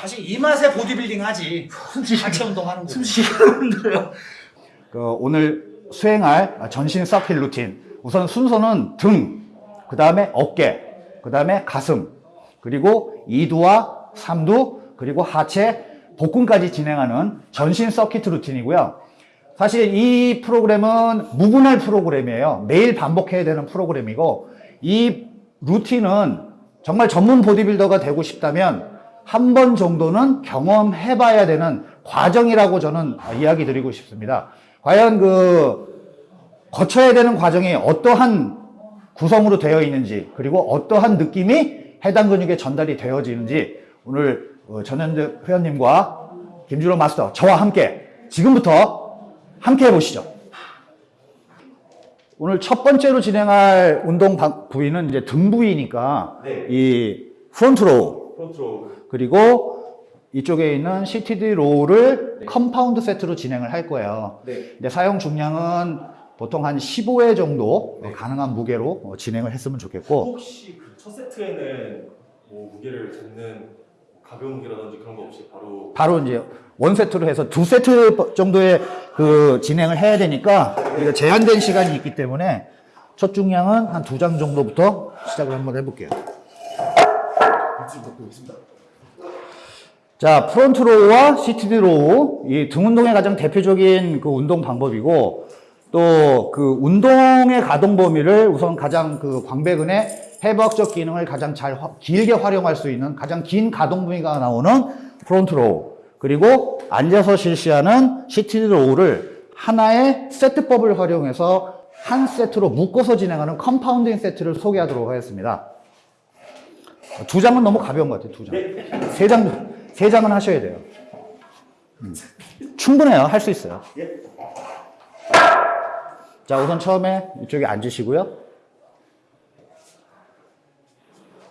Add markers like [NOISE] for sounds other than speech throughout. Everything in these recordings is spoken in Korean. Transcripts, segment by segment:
사실 이 맛에 보디빌딩 하지. 하체 운동하는 거. 숨쉬기가 힘들어요. 그 오늘 수행할 전신 서킷 루틴. 우선 순서는 등, 그 다음에 어깨, 그 다음에 가슴, 그리고 2두와 3두, 그리고 하체, 복근까지 진행하는 전신 서킷 루틴이고요. 사실 이 프로그램은 무분할 프로그램이에요. 매일 반복해야 되는 프로그램이고, 이 루틴은 정말 전문 보디빌더가 되고 싶다면 한 번 정도는 경험해 봐야 되는 과정이라고 저는 이야기 드리고 싶습니다. 과연 그 거쳐야 되는 과정이 어떠한 구성으로 되어 있는지 그리고 어떠한 느낌이 해당 근육에 전달이 되어지는지 오늘 어, 전현재 회원님과 김준호 마스터 저와 함께 지금부터 함께 해보시죠. 오늘 첫 번째로 진행할 운동 방- 부위는 이제 등 부위니까 네. 이 front row front row 그리고 이쪽에 있는 CTD 로우를 컴파운드 세트로 진행을 할 거예요. 네. 근데 사용 중량은 보통 한 15회 정도 가능한 무게로 어, 진행을 했으면 좋겠고 혹시 그 첫 세트에는 뭐 무게를 잡는 가벼운 무게라든지 그런 거 없이 바로 바로 이제 one 세트로 해서 두 세트 정도의 그 진행을 해야 되니까 우리가 제한된 시간이 있기 때문에 첫 중량은 한 두 장 정도부터 시작을 한번 해볼게요. 일찍 먹고 있습니다. 자, 프론트 로우와 CTD 로우, 이 등 운동의 가장 대표적인 그 운동 방법이고, 또 그 운동의 가동 범위를 우선 가장 그 광배근의 해부학적 기능을 가장 잘 화- 길게 활용할 수 있는 가장 긴 가동 범위가 나오는 front row, 그리고 앉아서 실시하는 CTD 로우를 하나의 세트법을 활용해서 한 세트로 묶어서 진행하는 compounding 세트를 소개하도록 하겠습니다. 두 장은 너무 가벼운 것 같아요, 두 장. 세 장, 세 장은 하셔야 돼요. 음. 충분해요. 할 수 있어요. 자, 우선 처음에 이쪽에 앉으시고요.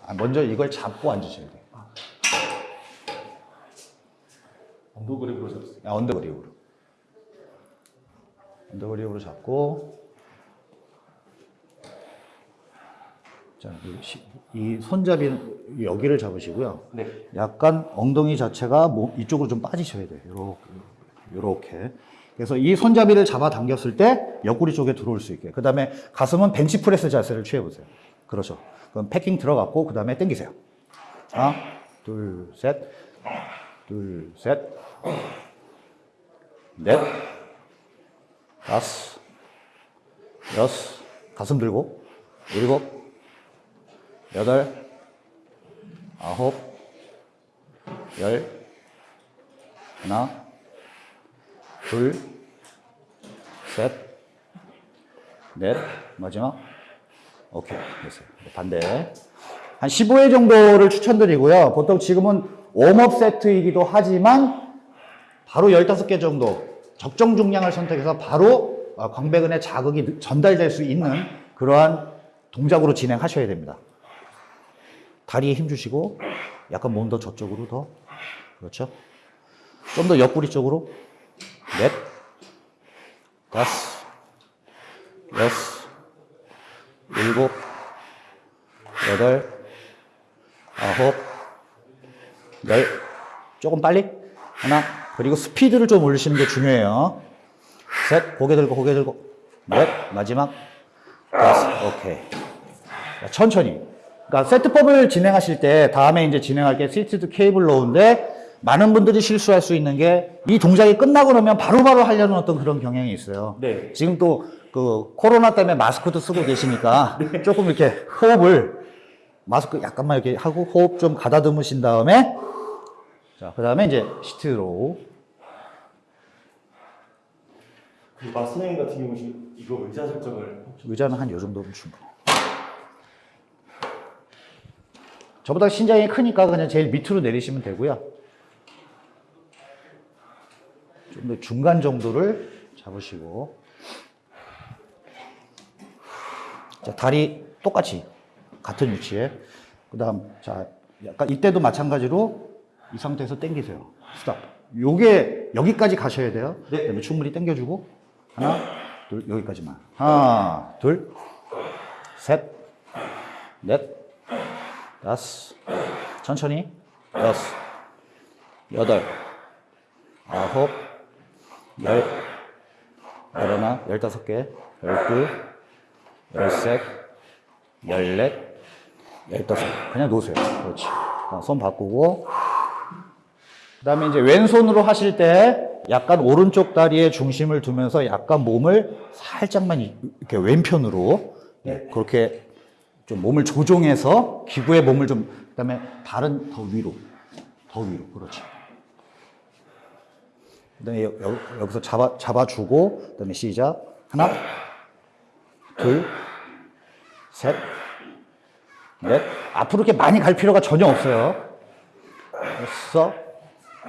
아, 먼저 이걸 잡고 앉으셔야 돼요. under grip으로 잡았어요. 아, under grip으로. under grip으로 잡고. 자, 이 시- 이 손잡이는 여기를 잡으시고요. 네. 약간 엉덩이 자체가 몸 이쪽으로 좀 빠지셔야 돼요. 요렇게. 요렇게. 그래서 이 손잡이를 잡아 당겼을 때 옆구리 쪽에 들어올 수 있게. 그 다음에 가슴은 벤치프레스 자세를 취해보세요. 그렇죠. 그럼 패킹 들어갔고, 그 다음에 당기세요. 하나, 둘, 셋, 둘, 셋, 넷, 다섯, 여섯, 가슴 들고, 일곱, 여덟, 아홉, 열, 하나, 둘, 셋, 넷, 마지막. 오케이, 됐어요. 반대. 한 15회 정도를 추천드리고요. 보통 지금은 웜업 세트이기도 하지만 바로 15개 정도 적정 중량을 선택해서 바로 어, 광배근에 자극이 전달될 수 있는 그러한 동작으로 진행하셔야 됩니다. 다리에 힘 주시고 약간 몸 더 저쪽으로 더. 그렇죠. 좀 더 옆구리 쪽으로. 넷. 다섯. 여섯. 일곱. 여덟. 아홉. 열. 조금 빨리. 하나. 그리고 스피드를 좀 올리시는 게 중요해요. 셋. 고개 들고 고개 들고. 넷. 마지막. 다섯. 오케이. 자, 천천히 그러니까 세트법을 진행하실 때 다음에 이제 진행할 게 seated cable row인데 많은 분들이 실수할 수 있는 게 이 동작이 끝나고 나면 바로바로 하려는 어떤 그런 경향이 있어요 네. 지금 또 그 코로나 때문에 마스크도 쓰고 계시니까 [LAUGHS] 조금 이렇게 호흡을 마스크 약간만 이렇게 하고 호흡 좀 가다듬으신 다음에 자, 그 다음에 이제 시트로 그 마스터님 같은 경우는 이거 의자 설정을 의자는 한 요 정도면 충분해. 저보다 신장이 크니까 그냥 제일 밑으로 내리시면 되고요. 좀 더 중간 정도를 잡으시고. 자, 다리 똑같이 같은 위치에. 그 다음 자 약간 이때도 마찬가지로 이 상태에서 당기세요. 스탑. 요게 여기까지 가셔야 돼요. 네. 그다음에 충분히 당겨주고. 하나 둘 여기까지만. 하나 둘 셋 넷 다섯 천천히 여섯 여덟, 아홉, 열, 열하나, 열다섯 개, 열둘, 열셋, 열넷, 열다섯. 그냥 놓으세요. 그렇지. 자, 손 바꾸고. 그 다음에 이제 왼손으로 하실 때 약간 오른쪽 다리에 중심을 두면서 약간 몸을 살짝만 이- 이렇게 왼편으로 예, 그렇게 좀 몸을 조종해서 기구의 몸을 좀, 그 다음에 발은 더 위로, 더 위로. 그렇지. 그 다음에 여 기서 잡아, 잡아주고, 그 다음에 시작. 하나, 둘, 셋, 넷. 앞으로 이렇게 많이 갈 필요가 전혀 없어요. 여섯,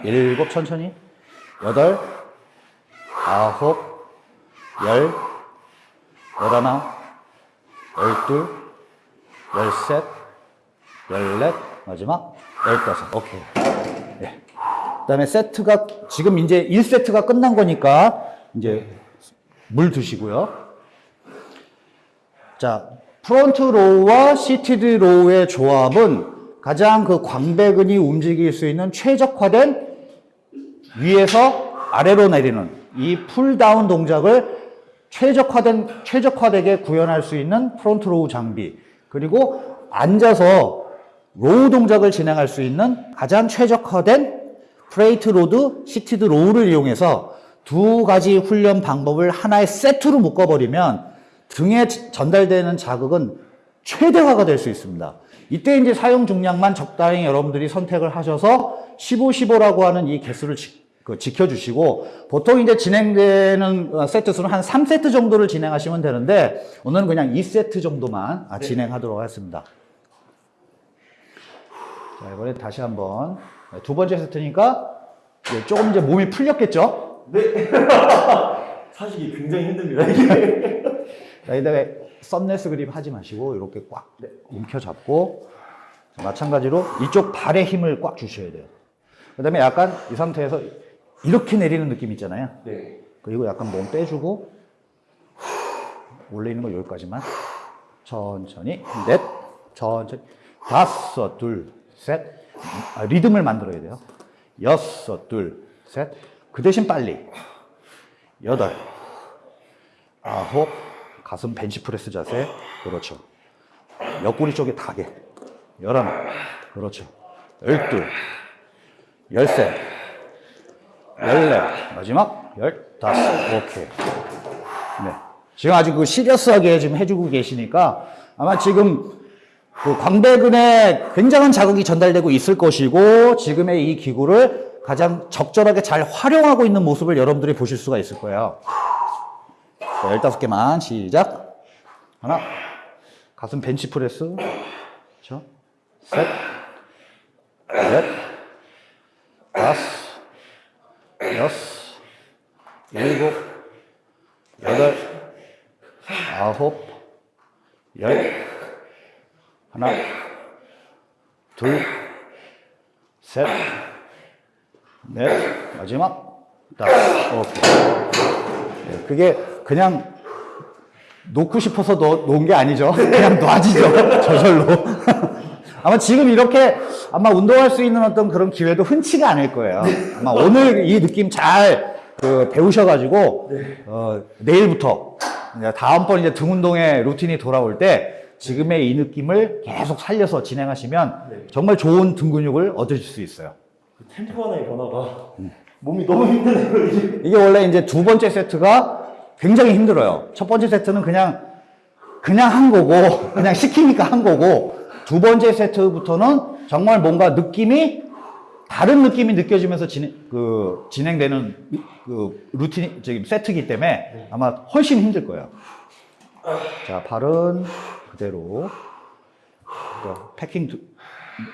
일곱, 천천히. 여덟, 아홉, 열, 열하나, 열둘, 열셋, 열넷, 마지막 열다섯. 오케이. 예. 그 다음에 세트가, 지금 이제 1세트가 끝난 거니까, 이제 물 드시고요. 자, front row와 seated row의 조합은 가장 그 광배근이 움직일 수 있는 최적화된 위에서 아래로 내리는 이 pull down 동작을 최적화된, 최적화되게 구현할 수 있는 front row 장비. 그리고 앉아서 row 동작을 진행할 수 있는 가장 최적화된 plate load, seated row를 이용해서 두 가지 훈련 방법을 하나의 세트로 묶어버리면 등에 전달되는 자극은 최대화가 될 수 있습니다. 이때 이제 사용 중량만 적당히 여러분들이 선택을 하셔서 15, 15라고 하는 이 개수를 지, 그 지켜주시고 보통 이제 진행되는 어, 세트 수는 한 3세트 정도를 진행하시면 되는데 오늘은 그냥 2세트 정도만 아, 진행하도록 하겠습니다. 자, 이번에 다시 한번 네, 두 번째 세트니까 조금 이제 몸이 풀렸겠죠? 네. [LAUGHS] 사실 이게 굉장히 힘듭니다. 자, 이다음에 썸네스 그립 하지 마시고 이렇게 꽉 움켜잡고 자, 마찬가지로 이쪽 발에 힘을 꽉 주셔야 돼요. 그 다음에 약간 이 상태에서 이렇게 내리는 느낌 있잖아요. 네. 그리고 약간 몸 빼주고 원래 있는 거 여기까지만. 천천히. 넷. 천천히. 다섯 둘셋. 아, 리듬을 만들어야 돼요. 여섯 둘셋 그 대신 빨리. 여덟. 아홉. 가슴 벤치프레스 자세. 그렇죠. 옆구리 쪽에 타게 열하나 그렇죠. 열둘. 열셋 열네. 마지막 열다섯. 오케이. 네. 지금 아주 그 시리어스하게 지금 해주고 계시니까 아마 지금 그 광배근에 굉장한 자극이 전달되고 있을 것이고 지금의 이 기구를 가장 적절하게 잘 활용하고 있는 모습을 여러분들이 보실 수가 있을 거예요. 자, 15개만 시작. 하나. 가슴 벤치프레스. 그렇죠? 셋 넷. 다섯 여섯, 일곱, 여덟, 아홉, 열, 하나, 둘, 셋, 넷, 마지막, 다섯, 오케이. 네, 그게 그냥 놓고 싶어서 놓, 놓은 게 아니죠. [LAUGHS] 그냥 놔지죠. 저절로. [LAUGHS] 아마 지금 이렇게 아마 운동할 수 있는 어떤 그런 기회도 흔치가 않을 거예요. 아마 오늘 이 느낌 잘 그 배우셔가지고 어, 내일부터 이제 다음번 이제 등 운동의 루틴이 돌아올 때 지금의 이 느낌을 계속 살려서 진행하시면 네. 정말 좋은 등 근육을 얻으실 수 있어요. 그 템포 하나의 변화가 몸이 너무 힘드네요. 이게 원래 이제 두 번째 세트가 굉장히 힘들어요. 첫 번째 세트는 그냥 그냥 한 거고 그냥 시키니까 한 거고 두 번째 세트부터는 정말 뭔가 느낌이 다른 느낌이 느껴지면서 진행, 그 진행되는 그 루틴 저기 세트이기 때문에 아마 훨씬 힘들 거예요. 자 발은 그대로. 또 패킹 두-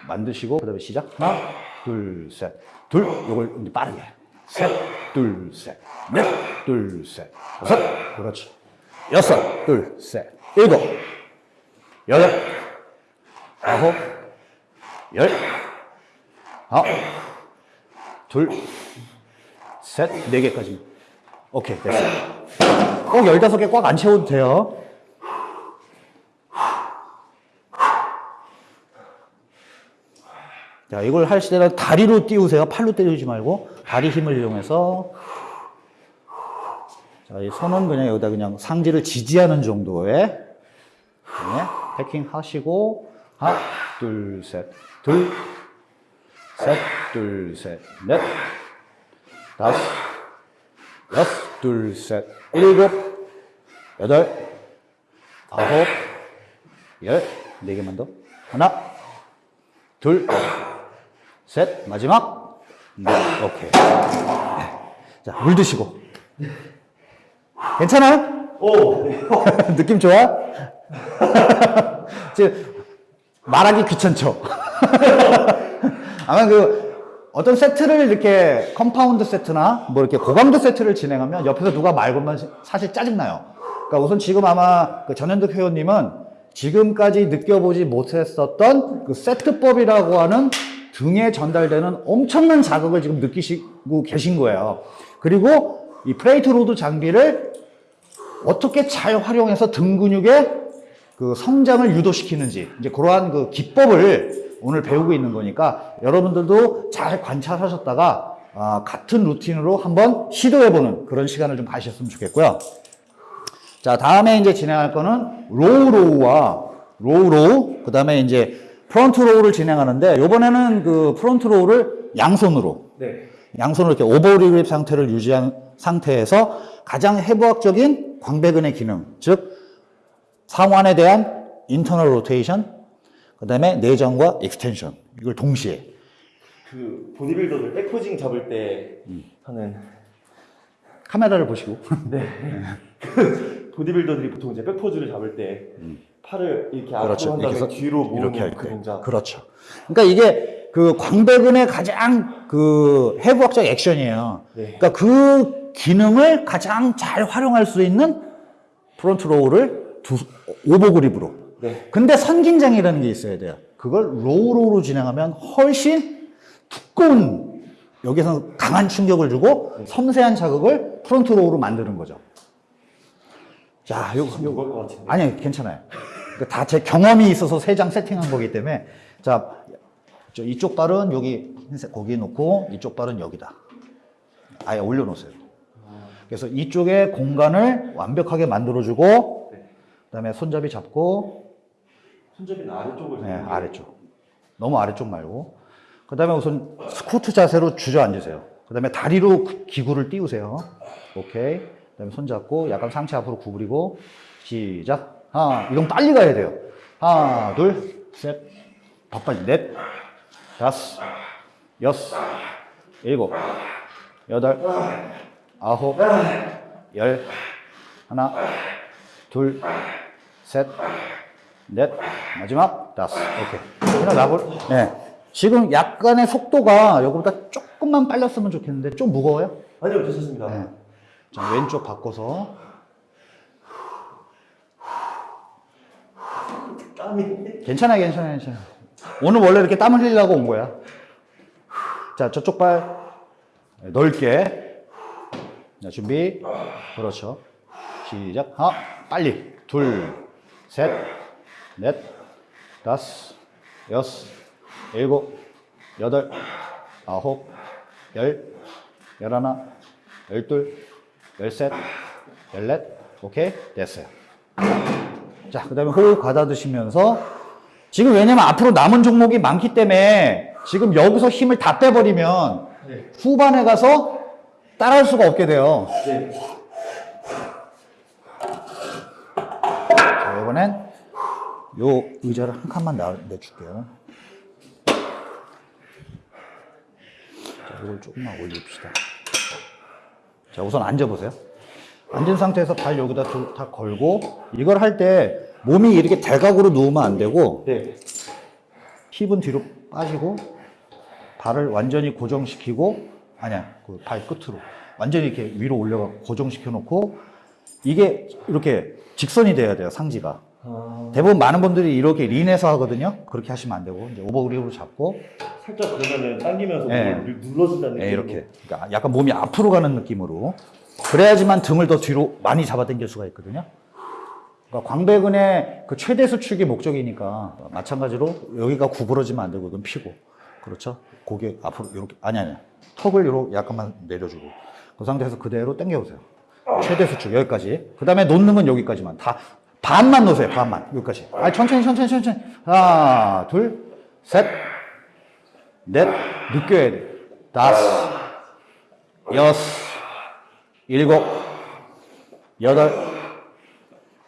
만드시고 그 다음에 시작. 하나 둘 셋 둘 요걸 이제 빠르게. 셋 둘 셋 넷 둘 셋. 다섯. 그렇지. 여섯 둘 셋. 일곱. 여덟 아홉 열 아홉 둘 셋 네 개까지. 오케이 됐어. 꼭 열다섯 개꽉 안 채워도 돼요. 자, 이걸 할 때는 다리로 띄우세요. 팔로 때리지 말고 다리 힘을 이용해서. 자, 이 손은 그냥 여기다 그냥 상지를 지지하는 정도의. 네, 패킹 하시고 하나, 둘, 셋, 둘, 셋, 둘, 셋, 넷, 다섯, 여섯, 둘, 셋, 일곱, 여덟, 아홉, 열, 네 개만 더. 하나, 둘, 셋, 마지막. 네, 오케이. 자, 물 드시고. 괜찮아요? 오, 네. [LAUGHS] 느낌 좋아? [LAUGHS] 지금 말하기 귀찮죠? 아마 그 어떤 세트를 이렇게 compound 세트나 뭐 이렇게 고강도 세트를 진행하면 옆에서 누가 말 걸면 사실 짜증나요. 그러니까 우선 지금 아마 그 전현득 회원님은 지금까지 느껴보지 못했었던 그 세트법이라고 하는 등에 전달되는 엄청난 자극을 지금 느끼시고 계신 거예요. 그리고 이 plate load 장비를 어떻게 잘 활용해서 등 근육의 그 성장을 유도시키는지 이제 그러한 그 기법을 오늘 배우고 있는 거니까 여러분들도 잘 관찰하셨다가 아, 같은 루틴으로 한번 시도해보는 그런 시간을 좀 가셨으면 좋겠고요. 자, 다음에 이제 진행할 거는 low row와 low row, 그 다음에 이제 front row를 진행하는데, 요번에는 그 front row를 양손으로, 네. 양손으로 이렇게 over grip 상태를 유지한 상태에서 가장 해부학적인 광배근의 기능, 즉, 상완에 대한 internal rotation, 그 다음에 내전과 extension, 이걸 동시에. 그 보디빌더들 back posing 잡을 때 하는 카메라를 보시고. 네. [LAUGHS] 그 보디빌더들이 보통 이제 back pose를 잡을 때 팔을 이렇게 앞으로 그렇죠. 한 이렇게 다음에 해서 뒤로 모으는 이렇게 할그 때. 동작. 그렇죠. 그러니까 이게 그 광배근의 가장 그 해부학적 액션이에요. 네. 그러니까 그 기능을 가장 잘 활용할 수 있는 front row를 두, over grip으로. 네. 근데 선긴장이라는 게 있어야 돼요. 그걸 low row로 진행하면 훨씬 두꺼운 여기서 강한 충격을 주고 섬세한 자극을 front row로 만드는 거죠. 자, 요거, 요거. 같은데. 아니, 괜찮아요. 다 제 경험이 있어서 세 장 세팅한 거기 때문에. 자, 저 이쪽 발은 여기 흰색 거기에 놓고 이쪽 발은 여기다. 아예 올려 놓으세요. 그래서 이쪽에 공간을 완벽하게 만들어 주고, 네. 그 다음에 손잡이 잡고, 손잡이는 아래쪽을 네, 아래쪽. 너무 아래쪽 말고. 그 다음에 우선 스쿼트 자세로 주저앉으세요. 그 다음에 다리로 그 기구를 띄우세요. 오케이. 그 다음에 손 잡고 약간 상체 앞으로 구부리고 시작. 하나, 이건 빨리 가야 돼요. 하나, 둘, 셋, 바빠지, 넷, 다섯, 여섯, 일곱, 여덟, 아홉, 열, 하나, 둘, 셋, 넷, 마지막 다섯. 오케이. 일어나볼. 네. 지금 약간의 속도가 여기보다 조금만 빨랐으면 좋겠는데 좀 무거워요? 아니요, 괜찮습니다. 네. 자, 왼쪽 바꿔서. 땀이. 괜찮아요, 괜찮아요, 괜찮아요. 오늘 원래 이렇게 땀 흘리려고 온 거야. 자, 저쪽 발 넓게. 자, 준비. 그렇죠. 시작. 하나, 빨리. 둘, 셋, 넷, 다섯, 여섯, 일곱, 여덟, 아홉, 열, 열하나, 열둘, 열셋, 열넷. 오케이? 됐어요. 자, 그 다음에 호흡 가다 드시면서 지금 왜냐면 앞으로 남은 종목이 많기 때문에 지금 여기서 힘을 다 빼버리면 네. 후반에 가서 따라할 수가 없게 돼요. 네. 자, 이번엔 요 의자를 한 칸만 나, 내줄게요. 자, 이걸 조금만 올립시다. 자, 우선 앉아보세요. 앉은 상태에서 발 여기다 두- 다 걸고 이걸 할 때 몸이 이렇게 대각으로 누우면 안 되고 네. 힙은 뒤로 빠지고 발을 완전히 고정시키고 아니야 그 발 끝으로 완전히 이렇게 위로 올려가 고정시켜 놓고 이게 이렇게 직선이 돼야 돼요 상지가 아, 대부분 많은 분들이 이렇게 린에서 하거든요 그렇게 하시면 안 되고 이제 오버그립으로 잡고 살짝 그러면은 당기면서 네. 눌러준다는 네, 느낌으로. 이렇게 그러니까 약간 몸이 앞으로 가는 느낌으로 그래야지만 등을 더 뒤로 많이 잡아당길 수가 있거든요 그러니까 광배근의 그 최대 수축이 목적이니까 마찬가지로 여기가 구부러지면 안 되고 이건 피고 그렇죠. 고개 앞으로 이렇게 아니 아니 턱을 이렇게 약간만 내려주고 그 상태에서 그대로 당겨보세요. 최대 수축 여기까지. 그 다음에 놓는 건 여기까지만 다 반만 놓으세요. 반만 여기까지. 아 천천히 천천히 천천히. 하나 둘 셋. 넷 느껴야 돼. 다섯 여섯 일곱 여덟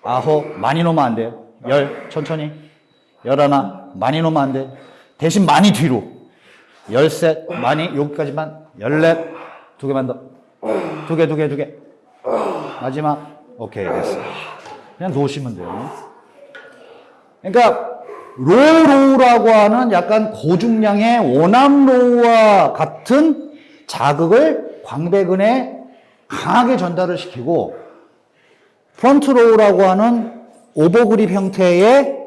아홉 많이 놓으면 안 돼요. 열 천천히 열하나 많이 놓으면 안 돼. 대신 많이 뒤로 열셋 많이 여기까지만 열넷 두 개만 더 두 개 두 개 두개 마지막 오케이 됐어. 그냥 놓으시면 돼요. 그러니까 low row라고 하는 약간 고중량의 one arm row와 같은 자극을 광배근에 강하게 전달을 시키고 front row라고 하는 over grip 형태의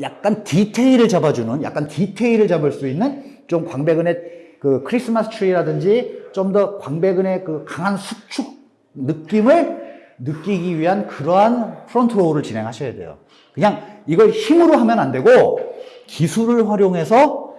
약간 디테일을 잡아주는 약간 디테일을 잡을 수 있는 좀 광배근의 그 크리스마스 트리라든지 좀 더 광배근의 그 강한 수축 느낌을 느끼기 위한 그러한 front row를 진행하셔야 돼요. 그냥 이걸 힘으로 하면 안 되고 기술을 활용해서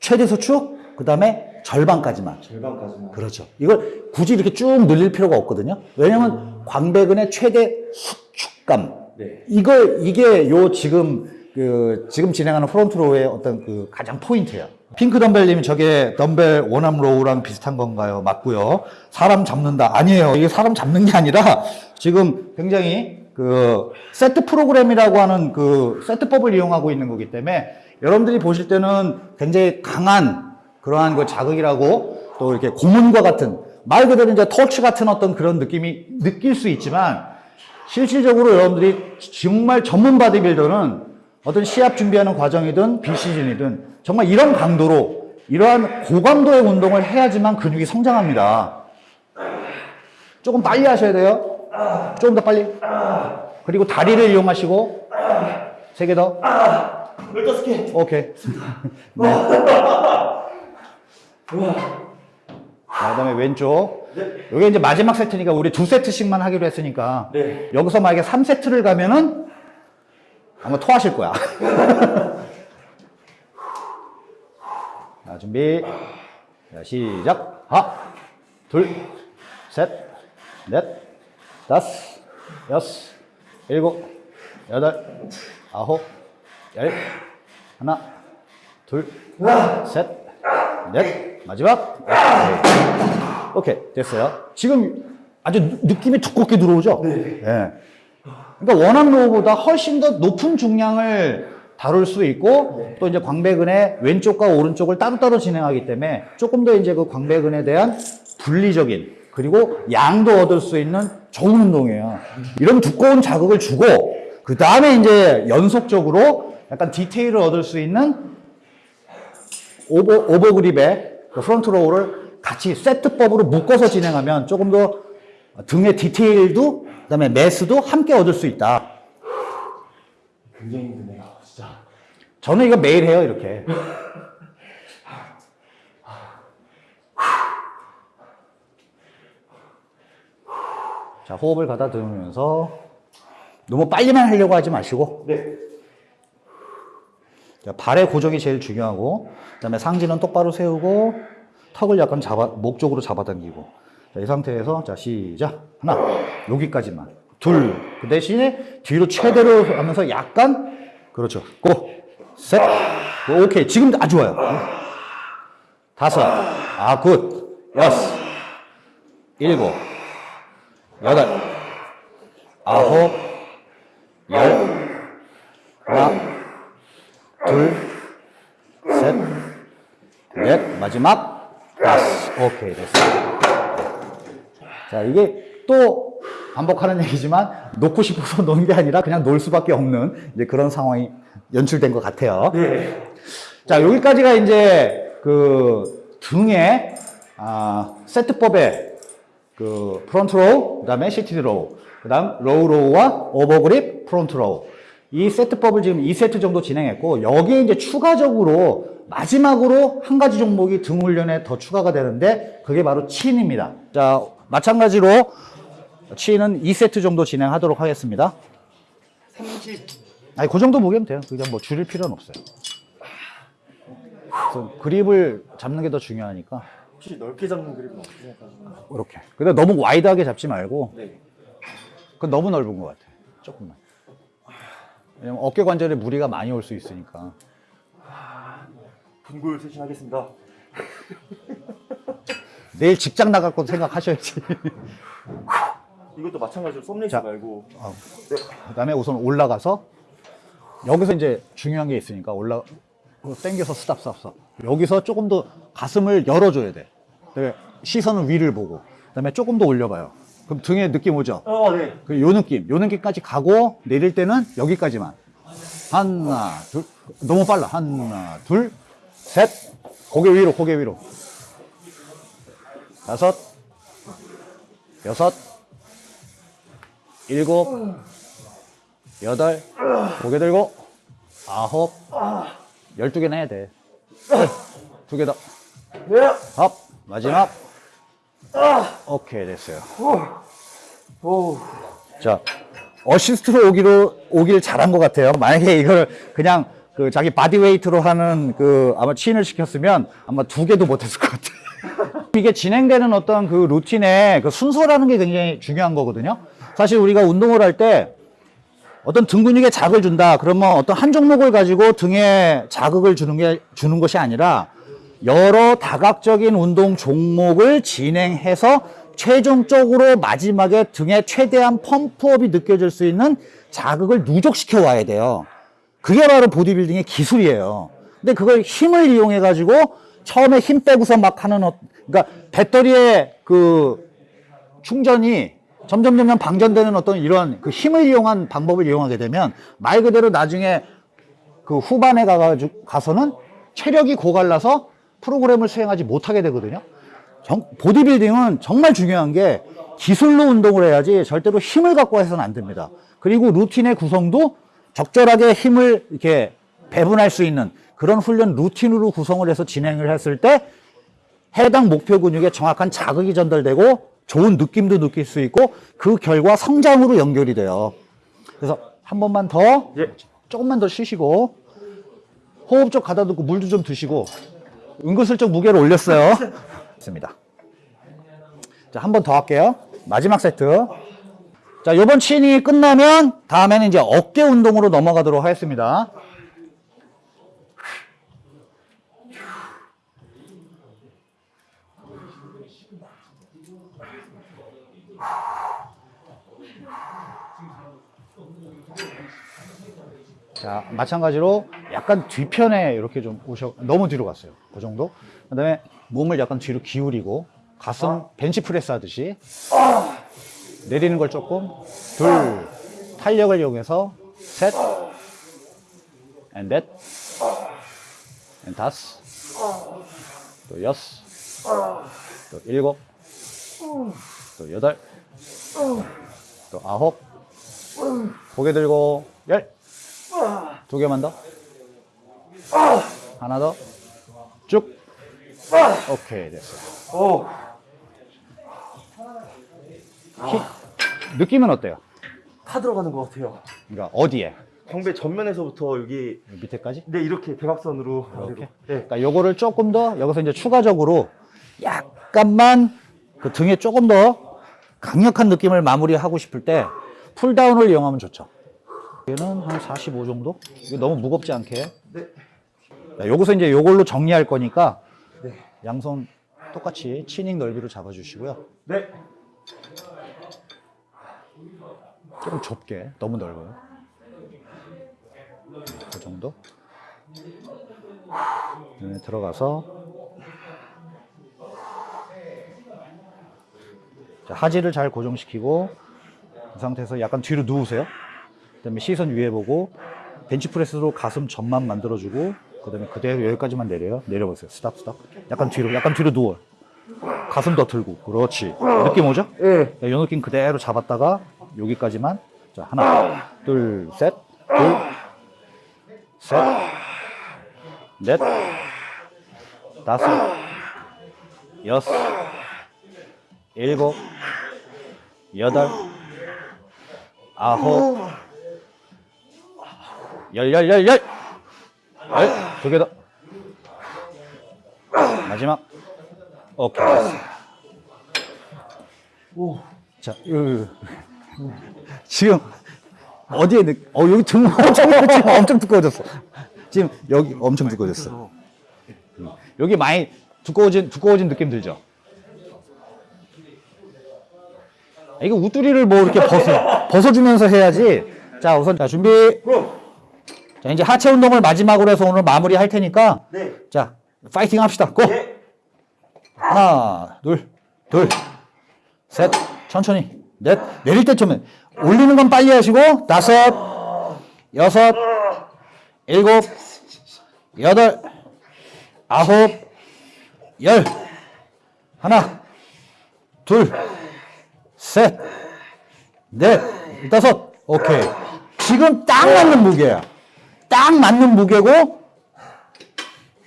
최대 수축 그 다음에 절반까지만 절반까지만. 그렇죠. 이걸 굳이 이렇게 쭉 늘릴 필요가 없거든요. 왜냐면 광배근의 최대 수축감. 네. 이걸, 이게 요 지금, 그, 지금 진행하는 front row의 어떤 그 가장 포인트예요. 핑크 덤벨님이 저게 덤벨 one arm row랑 비슷한 건가요? 맞고요. 사람 잡는다. 아니에요. 이게 사람 잡는 게 아니라 지금 굉장히 그 세트 프로그램이라고 하는 그 세트법을 이용하고 있는 거기 때문에 여러분들이 보실 때는 굉장히 강한 그러한 그 자극이라고 또 이렇게 고문과 같은 말 그대로 이제 터치 같은 어떤 그런 느낌이 느낄 수 있지만 실질적으로 여러분들이 정말 전문 바디빌더는 어떤 시합 준비하는 과정이든 비시즌이든 정말 이런 강도로 이러한 고강도의 운동을 해야지만 근육이 성장합니다. 조금 빨리 하셔야 돼요. 조금 더 빨리. 그리고 다리를 이용하시고 세 개 더. 열다섯 개. 오케이. [LAUGHS] 네. 자, 그다음에 왼쪽. 이게 이제 마지막 세트니까 우리 두 세트씩만 하기로 했으니까 네. 여기서 만약에 3세트를 가면은 아마 토하실 거야. [LAUGHS] 자, 준비. 자, 시작. 하나, 둘, 셋, 넷, 다섯, 여섯, 일곱, 여덟, 아홉, 열, 하나, 둘, 셋, 넷, 마지막. 오케이. 오케이, 됐어요. 지금 아주 느- 느낌이 두껍게 들어오죠? 네. 그러니까 one arm row보다 훨씬 더 높은 중량을 다룰 수 있고 또 이제 광배근의 왼쪽과 오른쪽을 따로따로 진행하기 때문에 조금 더 이제 그 광배근에 대한 분리적인 그리고 양도 얻을 수 있는 좋은 운동이에요. 이런 두꺼운 자극을 주고 그 다음에 이제 연속적으로 약간 디테일을 얻을 수 있는 오버, 오버그립의 그 front row를 같이 세트법으로 묶어서 진행하면 조금 더 등의 디테일도 그다음에 매스도 함께 얻을 수 있다. 굉장히 힘드네요. 진짜. 저는 이거 매일 해요 이렇게. 자 호흡을 가다듬으면서 너무 빨리만 하려고 하지 마시고 네. 자, 발의 고정이 제일 중요하고 그다음에 상지는 똑바로 세우고 턱을 약간 잡아 목 쪽으로 잡아당기고 자, 이 상태에서 자 시작. 하나 여기까지만. 둘 그 대신에 뒤로 최대로 하면서 약간 그렇죠. 고셋. 오케이. 지금 아주 좋아요. 다섯. 아굿. 여섯. 일곱. 여덟. 아홉. 열. 하나 둘, 셋, 넷, 마지막 다섯. 오케이, 됐어. 자, 이게 또 반복하는 얘기지만 놓고 싶어서 [LAUGHS] 놓은 게 아니라 그냥 놓을 수밖에 없는 이제 그런 상황이 연출된 것 같아요. 네. 자, 여기까지가 이제 그 등의 아, 세트법의 그 front row, 그 다음에 seated row, 그 다음 low row와 over grip front row. 이 세트법을 지금 2세트 정도 진행했고 여기에 이제 추가적으로 마지막으로 한 가지 종목이 등 훈련에 더 추가가 되는데 그게 바로 chin입니다. 자, 마찬가지로 chin은 2세트 정도 진행하도록 하겠습니다. 아니, 그 정도 보기면 돼요. 그냥 뭐 줄일 필요는 없어요. 그래서 그립을 잡는 게 더 중요하니까 혹시 넓게 잡는 그립은 어떻게 생각하세요? 이렇게. 근데 너무 wide하게 잡지 말고 네. 그건 너무 넓은 것 같아. 조금만. 왜냐면 어깨 관절에 무리가 많이 올 수 있으니까. 분골 쇄신하겠습니다. [LAUGHS] 내일 직장 나갈 것 생각하셔야지. [LAUGHS] 이것도 마찬가지로 자. 말고 어. 그다음에 우선 올라가서 여기서 이제 중요한 게 있으니까 올라 어, 당겨서 stop stop stop. 여기서 조금 더 가슴을 열어줘야 돼. 시선은 위를 보고. 그 다음에 조금 더 올려봐요. 그럼 등에 느낌 오죠? 어, 네. 그 요 느낌, 요 느낌까지 가고 내릴 때는 여기까지만. 하나, 둘, 너무 빨라. 하나, 둘, 셋. 고개 위로, 고개 위로. 다섯, 여섯, 일곱, 여덟, 고개 들고, 아홉, 열두 개나 해야 돼. [CLEARS THROAT] 두 개 더. 네. up, 마지막. 오케이, 됐어요. 오. 자, 어시스트로 오기로, 오길 잘한 것 같아요. 만약에 이걸 그냥 그 자기 body weight로 하는 그 아마 chin을 시켰으면 아마 두 개도 못했을 것 같아요. [LAUGHS] 이게 진행되는 어떤 그 루틴의 그 순서라는 게 굉장히 중요한 거거든요. 사실 우리가 운동을 할 때 어떤 등 근육에 자극을 준다. 그러면 어떤 한 종목을 가지고 등에 자극을 주는 게, 주는 것이 아니라 여러 다각적인 운동 종목을 진행해서 최종적으로 마지막에 등에 최대한 펌프업이 느껴질 수 있는 자극을 누적시켜 와야 돼요. 그게 바로 보디빌딩의 기술이에요. 근데 그걸 힘을 이용해 가지고 처음에 힘 빼고서 막 하는 어, 그러니까 배터리의 그 충전이 점점 점점 방전되는 어떤 이런 그 힘을 이용한 방법을 이용하게 되면 말 그대로 나중에 그 후반에 가가지고 가서는 체력이 고갈라서 프로그램을 수행하지 못하게 되거든요. 정- 보디빌딩은 정말 중요한 게 기술로 운동을 해야지 절대로 힘을 갖고 해서는 안 됩니다. 그리고 루틴의 구성도 적절하게 힘을 이렇게 배분할 수 있는 그런 훈련 루틴으로 구성을 해서 진행을 했을 때 해당 목표 근육에 정확한 자극이 전달되고 좋은 느낌도 느낄 수 있고 그 결과 성장으로 연결이 돼요. 그래서 한 번만 더 예. 조금만 더 쉬시고 호흡 좀 가다듬고 물도 좀 드시고 은근슬쩍 무게를 올렸어요. 있습니다. 자, 한 번 더 할게요. 마지막 세트. 자, 요번 친이 끝나면 다음에는 이제 어깨 운동으로 넘어가도록 하겠습니다. 자, 마찬가지로 약간 뒤편에 이렇게 좀 오셔, 너무 뒤로 갔어요. 그 정도. 그 다음에 몸을 약간 뒤로 기울이고, 가슴 벤치프레스 하듯이. 내리는 걸 조금. 둘, 탄력을 이용해서. 셋. and 넷. and 다섯. 또 여섯. 또 일곱. 또 여덟. 또 아홉. 고개 들고 열. 두 개만 더. 하나 더. 쭉. 오케이, 됐어요. 오. 히- 느낌은 어때요? 타 들어가는 것 같아요. 그러니까 어디에? 광배 전면에서부터 여기 밑에까지? 네 이렇게 대각선으로 이렇게? 네. 그러니까 요거를 조금 더 여기서 이제 추가적으로 약간만 그 등에 조금 더 강력한 느낌을 마무리하고 싶을 때 풀다운을 이용하면 좋죠. 얘는 한 45 정도? 너무 무겁지 않게. 네. 자, 여기서 이제 요걸로 정리할 거니까 네. 양손 똑같이 치닝 넓이로 잡아주시고요. 네. 조금 좁게, 너무 넓어요. 그 정도. 네, 들어가서 자, 하지를 잘 고정시키고 이 상태에서 약간 뒤로 누우세요. 그다음에 시선 위에 보고 벤치프레스로 가슴 전만 만들어주고 그다음에 그대로 여기까지만 내려요. 내려보세요. stop stop. 약간 뒤로, 약간 뒤로 누워. 가슴 더 들고. 그렇지. 느낌 오죠? 네. 이 느낌 그대로 잡았다가 여기까지만 자 하나 둘 셋 둘 셋 넷 다섯 여섯 일곱 여덟 아홉 열열 열 열 두개 더 마지막. 오케이. 됐어. 자, 요, 요. 지금 어디에 느, 어 여기 등 엄청 [LAUGHS] 엄청 두꺼워졌어. 지금 여기 엄청 두꺼워졌어. 음. 여기 많이 두꺼워진 두꺼워진 느낌 들죠? 이거 우뚜리를 뭐 이렇게 벗어 벗어주면서 해야지. 자 우선 자 준비. 자 이제 하체 운동을 마지막으로 해서 오늘 마무리 할 테니까. 네. 자 파이팅 합시다. 고. 하나 둘 둘. 셋, 천천히, 넷, 내릴 때쯤에 올리는 건 빨리 하시고 다섯, 여섯, 일곱, 여덟, 아홉, 열, 하나, 둘, 셋, 넷, 다섯, 오케이. 지금 딱 맞는 무게야. 딱 맞는 무게고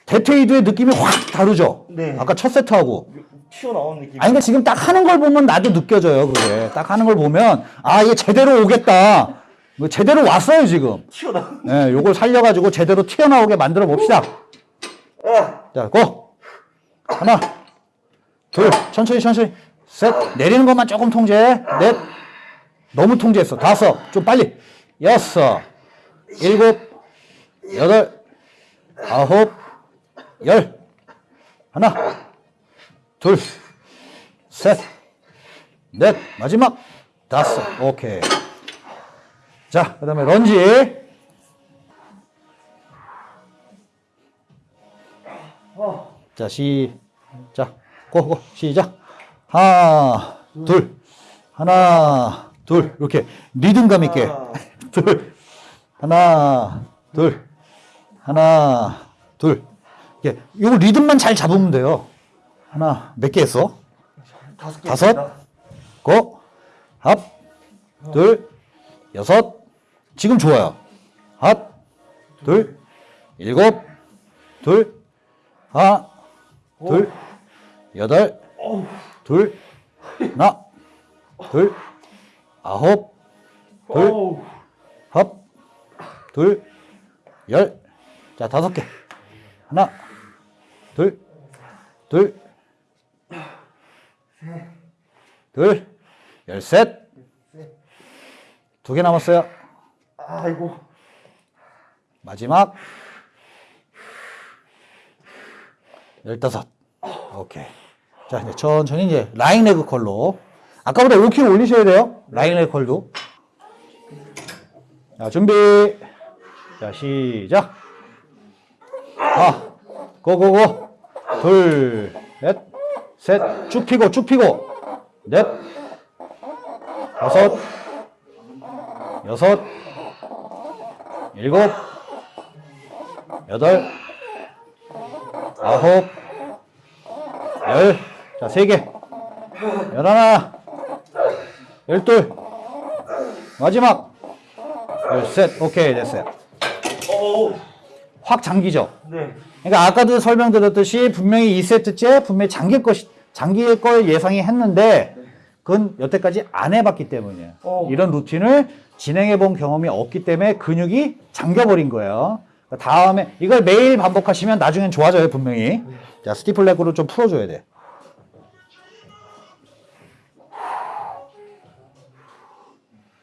데트웨이드의 느낌이 확 다르죠. 네. 아까 첫 세트하고. 튀어나온 느낌. 아니, 그러니까 지금 딱 하는 걸 보면 나도 느껴져요, 그게. 딱 하는 걸 보면, 아, 얘 제대로 오겠다. 뭐 제대로 왔어요, 지금. 튀어나온. 예, 요걸 살려가지고 제대로 튀어나오게 만들어 봅시다. 아, 자, go! 하나, 둘, 천천히, 천천히. 셋, 내리는 것만 조금 통제해. 넷, 너무 통제했어. 다섯, 좀 빨리. 여섯, 일곱, 여덟, 아홉, 열. 하나, 둘, 셋, 넷, 마지막 다섯. 오케이. 자, 그 다음에 런지. 자, 시작. 고고 시작. 하나, 둘, 하나, 둘 이렇게 리듬감 있게. 둘, 하나, 둘, 하나, 둘. 이게 이거 리듬만 잘 잡으면 돼요. 하나, 몇 개 했어? 다섯 개. 다섯, 고, 합, 둘, 여섯. 지금 좋아요. 합, 둘, 일곱, 둘, 하나, 둘, 여덟, 둘, 하나, 둘, 아홉, 둘. 합, 둘, 열. 자, 다섯 개. 하나, 둘, 둘, 둘, 열셋. 두 개 남았어요. 아이고. 마지막. 열다섯. 오케이. 자, 이제 천천히 이제 lying leg curl로. 아까보다 5kg 올리셔야 돼요. lying leg curl도. 자, 준비. 자, 시작. 아, go go go. 둘, 넷, 셋. 쭉 피고, 쭉 피고. 넷, 다섯, 여섯, 일곱, 여덟, 아홉, 열, 자, 세 개, 열하나, 열둘, 마지막, 열셋, 오케이, 됐어요. 확 잠기죠? 네. 그러니까 아까도 설명드렸듯이 분명히 2세트째 분명히 잠길 것, 잠길 걸 예상이 했는데 그건 여태까지 안 해봤기 때문이에요. 어. 이런 루틴을 진행해 본 경험이 없기 때문에 근육이 잠겨버린 거예요. 그러니까 다음에 이걸 매일 반복하시면 나중엔 좋아져요, 분명히. 자, stiff leg로 좀 풀어줘야 돼.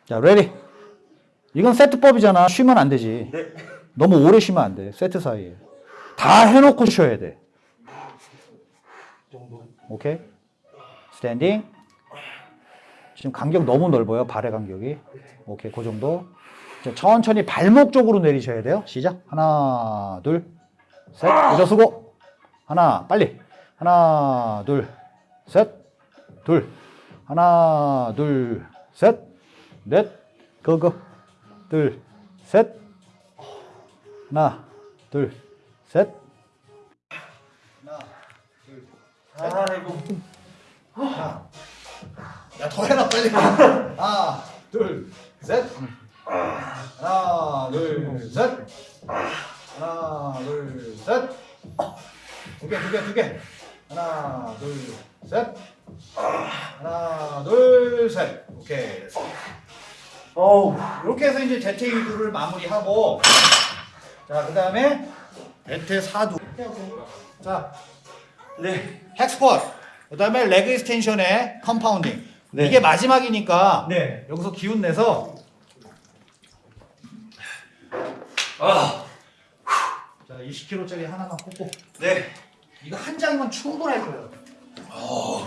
자, ready. 이건 세트법이잖아. 쉬면 안 되지. 네. 너무 오래 쉬면 안 돼. 세트 사이에. 다 해놓고 쉬어야 돼. 오케이? standing. 지금 간격 너무 넓어요. 발의 간격이. 오케이. 그 정도. 천천히 발목 쪽으로 내리셔야 돼요. 시작. 하나, 둘, 셋. 일어서고. 하나, 빨리. 하나, 둘, 셋. 둘. 하나, 둘, 셋. 넷. 그거. 둘, 셋. 하나, 둘, 셋. 아이고. 야, 더 해라, 빨리. 하나, 둘, 셋. 하나, 둘, 셋. 하나, 둘, 셋. 두 개, 두 개, 두 개. 하나, 둘, 셋. 하나, 둘, 셋. 오케이. 어우. 이렇게 해서 이제 2두를 마무리하고 자, 그 다음에 4두. 자, 네. hack squat, 그 다음에 leg extension의 compounding. 네. 이게 마지막이니까 네. 여기서 기운 내서 아. 자 20kg짜리 하나만 꽂고 네. 이거 한 장이면 충분할 거예요. 어,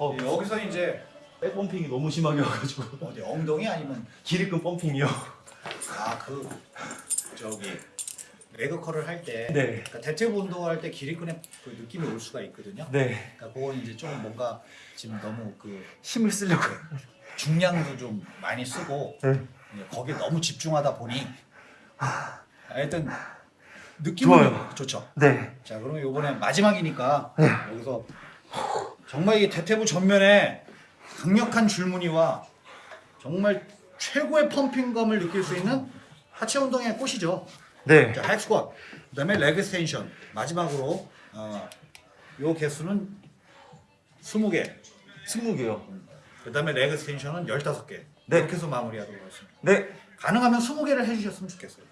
예, 여기서 이제 백 펌핑이 너무 심하게 와가지고 어디 엉덩이 아니면 기립근 펌핑이요. 아 그 저기 레그컬을 할때 네. 그러니까 대퇴부 운동할 때 기립근에 그 느낌이 올 수가 있거든요. 네. 그러니까 그건 이제 좀 뭔가 지금 너무 그 힘을 쓰려고. 중량도 좀 많이 쓰고 네. 거기에 너무 집중하다 보니 하여튼 느낌은 좋아요. 좋죠. 네. 자 그러면 이번에 마지막이니까 네. 여기서 정말 이 대퇴부 전면에 강력한 줄무늬와 정말 최고의 pumping감을 느낄 수 있는 하체 운동의 꽃이죠. 네. 자, hack squat, 그 다음에 leg extension, 마지막으로 어, 요 개수는 20개, 스무 개요. 그 다음에 leg extension은 15개. 네. 이렇게 해서 마무리하도록 하겠습니다. 네. 가능하면 20개를 해주셨으면 좋겠어요.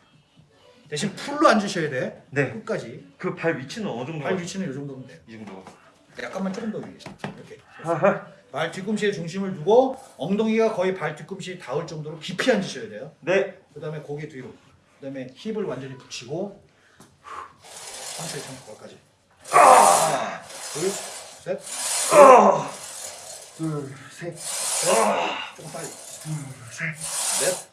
대신 full로 앉으셔야 돼. 네. 끝까지. 그 발 위치는 어느 정도? 발 위치는 이 정도면 돼요. 이 정도. 약간만 조금 더 위에. 이렇게. 발 뒤꿈치에 중심을 두고 엉덩이가 거의 발 뒤꿈치에 닿을 정도로 깊이 앉으셔야 돼요. 네. 그 다음에 고개 뒤로. 그 다음에 힙을 완전히 붙이고 상체 상체까지. 하나, 둘, 셋, 아. 둘, 셋, 넷. 조금 빨리. 둘, 셋, 넷,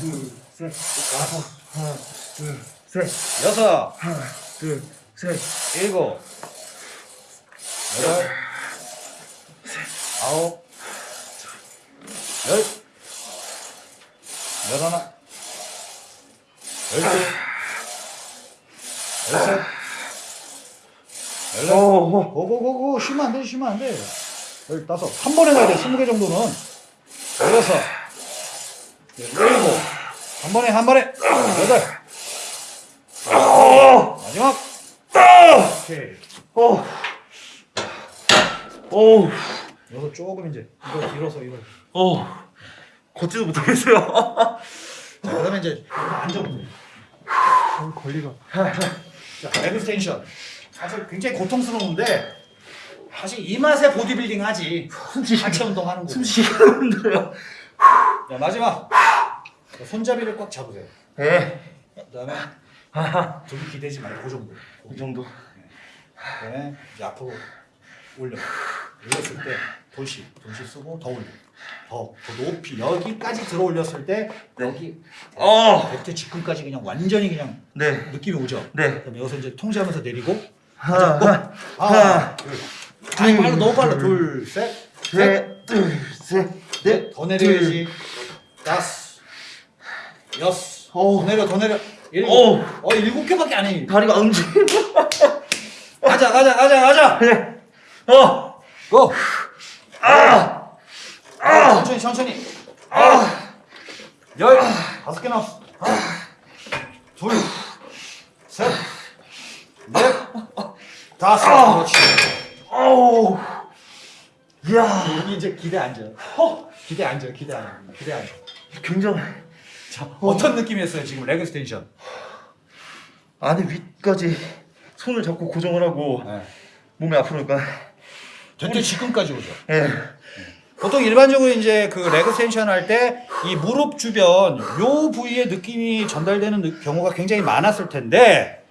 둘, 셋, 다섯, 하나, 둘, 셋. 여섯, 하나, 둘, 셋. 일곱, 여덟, 아홉, 열, 열하나, 열둘, 열셋, 열넷, 오. 고고고고 쉬면 안 돼, 쉬면 안 돼. 열다섯, 한 번에 가야 돼, 스무 개 정도는. 열여섯, 열일곱, 한 번에 한 번에 여덟, 마지막. 오케이. 오. 오. 여기서 조금 이제 이거 밀어서 이거. 오. 걷지도 못하겠어요. [LAUGHS] 자, 그다음에 이제 앉아보세요. 권리가. 자, 레그 텐션. 사실 굉장히 고통스러운데 사실 이 맛에 보디빌딩 하지. 하체 운동하는 거. 숨쉬기가 힘들어요. 자, 마지막. 자, 손잡이를 꽉 잡으세요. 네. 그다음에. 등이 기대지 말고 그 정도. 이 정도. 그다음에 이제 앞으로 올려. 올렸을 때 돌시, 돌시 쓰고 더 올려. 더, 더 높이 여기까지 들어 올렸을 때 여기 어. 백태 직근까지 그냥 완전히 그냥 네. 느낌이 오죠. 네. 그다음에 여기서 이제 통제하면서 내리고 하나, 하나, 하나, 둘. 아니 둘, 빨라 너무 빨라. 둘, 둘, 셋, 셋, 셋, 둘, 셋, 넷. 넷. 더 내려야지. 다섯, 여섯. 오. 더 내려, 더 내려. 일곱. 오. 어 일곱 개밖에 안 해. 다리가 안 움직여. 가자, 가자, 가자, 가자. 네. 어. 고. 아. 아, 천천히, 천천히. 아, 열, 다섯 개 남았어. 하나, 둘, 셋, 넷, 다섯. 그렇지. 오. 이야. 여기 이제 기대 앉아. 어. 기대 앉아, 기대 앉아, 기대 앉아. 굉장히. 자, 어떤 느낌이었어요 지금 leg extension? 안에 위까지 손을 잡고 고정을 하고 네. 몸이 앞으로 그러니까. 대퇴 지금까지 오죠. 예. 보통 일반적으로 이제 그 leg extension 할 때 이 무릎 주변 요 부위에 느낌이 전달되는 느- 경우가 굉장히 많았을 텐데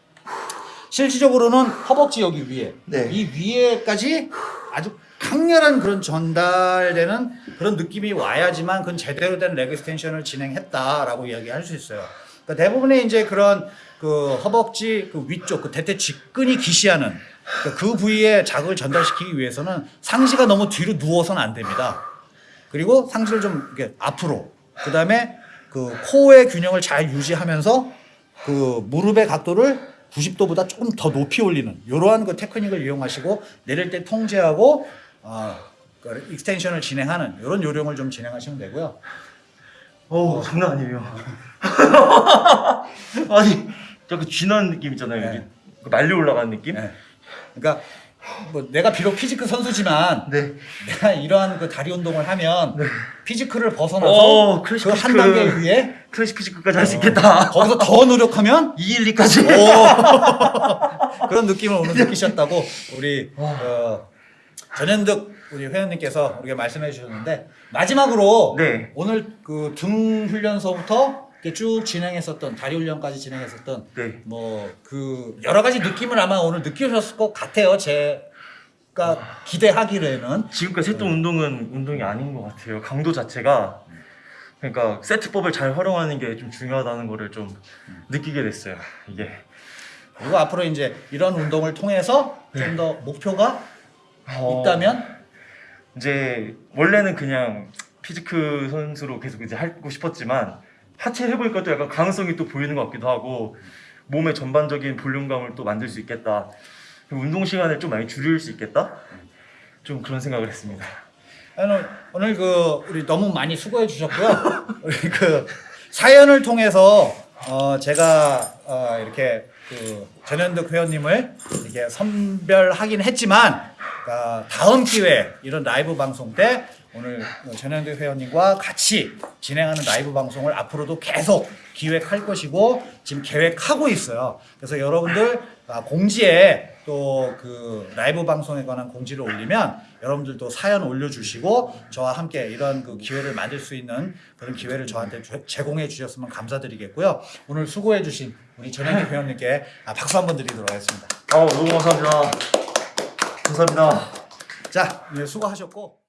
실질적으로는 허벅지 여기 위에 네. 이 위에까지 아주 강렬한 그런 전달되는 그런 느낌이 와야지만 그건 제대로 된 leg extension을 진행했다라고 이야기할 수 있어요. 그러니까 대부분의 이제 그런 그 허벅지 그 위쪽 그 대퇴 직근이 기시하는 그러니까 그 부위에 자극을 전달시키기 위해서는 상체가 너무 뒤로 누워서는 안 됩니다. 그리고 상체를 좀 이렇게 앞으로 그 다음에 그 코어의 균형을 잘 유지하면서 그 무릎의 각도를 90도보다 조금 더 높이 올리는 이러한 그 테크닉을 이용하시고 내릴 때 통제하고 어, 그 extension을 진행하는 이런 요령을 좀 진행하시면 되고요. 오 장난 아니에요. [LAUGHS] 아니 약간 쥐나는 느낌 있잖아요. 네. 여기 그 말려 올라가는 느낌. 네. 그러니까 뭐 내가 비록 physique 선수지만 네. 내가 이러한 그 다리 운동을 하면 네. physique를 벗어나서 오, 클래식 그한 physique. 단계 위에 클래식 피지크까지 할 수 있겠다. 거기서 더 노력하면 [LAUGHS] 212까지. 오 [LAUGHS] 그런 느낌을 오늘 느끼셨다고 우리 어, 전현득 우리 회원님께서 우리가 말씀해 주셨는데 마지막으로 네. 오늘 그 등 훈련서부터 이렇게 쭉 진행했었던 다리 훈련까지 진행했었던 네. 뭐그 여러 가지 느낌을 아마 오늘 느끼셨을 것 같아요. 제가 기대하기로는. 지금까지 했던 운동은 운동이 아닌 것 같아요. 강도 자체가. 그러니까 세트법을 잘 활용하는 게 좀 중요하다는 거를 좀 느끼게 됐어요. 이게. 그리고 앞으로 이제 이런 운동을 통해서 좀더 목표가 어, 있다면? 이제 원래는 그냥 피지크 선수로 계속 이제 하고 싶었지만 하체 해보니까 또 약간 가능성이 또 보이는 것 같기도 하고 몸의 전반적인 볼륨감을 또 만들 수 있겠다. 운동 시간을 좀 많이 줄일 수 있겠다. 좀 그런 생각을 했습니다. 오늘 오늘 그 우리 너무 많이 수고해 주셨고요. [LAUGHS] 우리 그 사연을 통해서 어 제가 어 이렇게 그 전현득 회원님을 이렇게 선별하긴 했지만 어 다음 기회 이런 라이브 방송 때 오늘 전현득 회원님과 같이 진행하는 라이브 방송을 앞으로도 계속 기획할 것이고 지금 계획하고 있어요. 그래서 여러분들 아, 공지에 또 그 라이브 방송에 관한 공지를 올리면 여러분들도 사연 올려주시고 저와 함께 이런 그 기회를 만들 수 있는 그런 기회를 저한테 주- 제공해 주셨으면 감사드리겠고요. 오늘 수고해 주신 우리 전현기 회원님께 아, 박수 한번 드리도록 하겠습니다. 아 너무 감사합니다. 감사합니다. 자, 네, 수고하셨고.